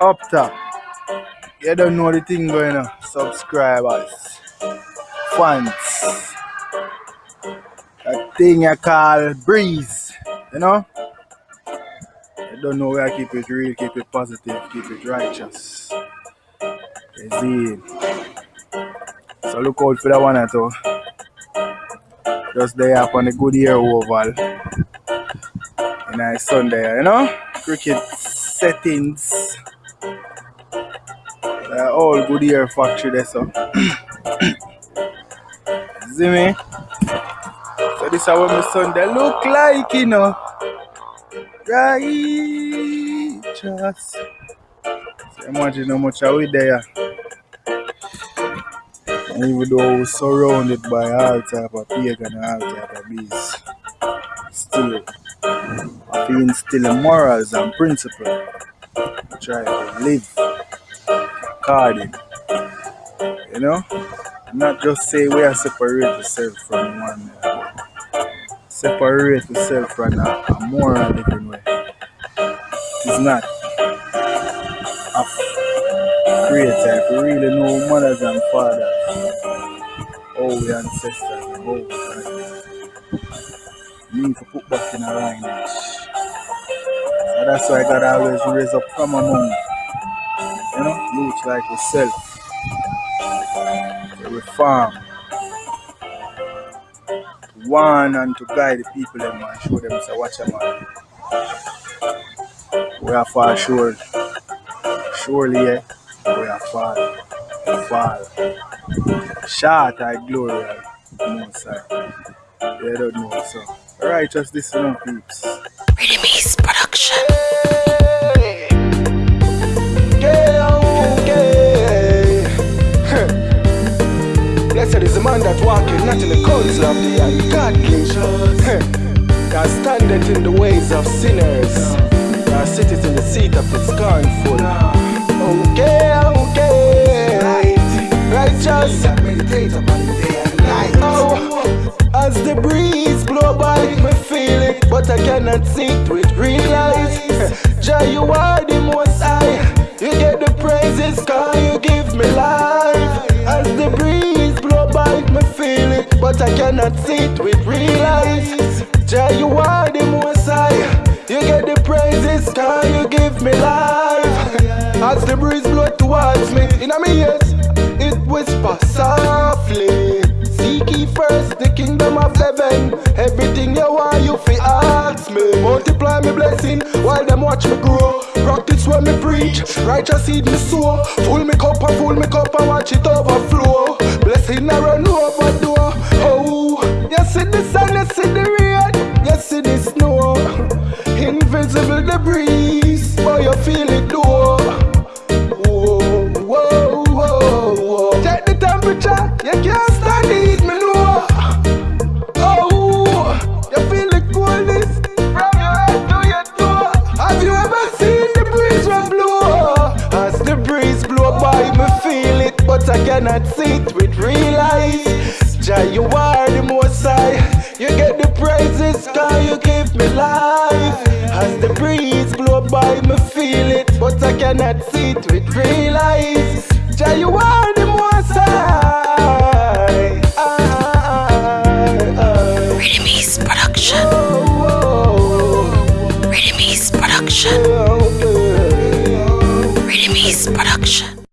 up top. You don't know the thing going on. Subscribers, fans. That thing you call breeze, you know? You don't know where I keep it real, keep it positive, keep it righteous. You see So look out for that one at all. Just there up on the Goodyear Oval. And I Sunday, you know? Cricket settings. Uh, all Goodyear factory there so. See me? So this is what my Sunday look like, you know. Righteous. So imagine how much are we there. And even though we're surrounded by all type of pagan and all type of beasts, still I feel instill morals and principles. Try to live You know? Not just say we are separate from one separate yourself from a, a moral living way. It's not a creator. If you really know mothers and fathers, all the ancestors, the whole you need to put back in a lineage. So that's why God always raise up from among you like yourself. To reform. To and to guide the people and show them watch a man. We are far sure. Surely yeah, we are far. Far. Short I glory most high. They don't know so. Alright, just listen up peeps. Rhythmis production. Not in the counsel of the ungodly, that standeth in the ways of sinners, that sitteth in the seat of the scornful. Okay, okay, righteous. Oh, as the breeze blow by, me feel it, but I cannot see it with real eyes. Jah, you are the most high. You get the praises, cause you give me life. But I cannot see it with real eyes. Jah, you are the most high. You get the praises, cause you give me life. As the breeze blow towards me, in a me ears, it whisper softly. Seek ye first the kingdom of heaven. Everything you want, you fi ask me. Multiply me blessing while them watch me grow. Practice when me preach, righteous seed me sow. Full me cup and full me cup and watch it overflow. Blessing I run overflow. See the rain, you see the snow. Invisible the breeze, but you feel it though. Whoa, whoa, whoa, whoa. Check the temperature, you can't stand it, me know. Oh, you feel the coolness from your head to your toe. Have you ever seen the breeze when blow? As the breeze blow by, me feel it, but I cannot see it with real eyes. Jah, you are the most high. You get the praises, cause you give me life. As the breeze blow by, me feel it, but I cannot see it with real eyes.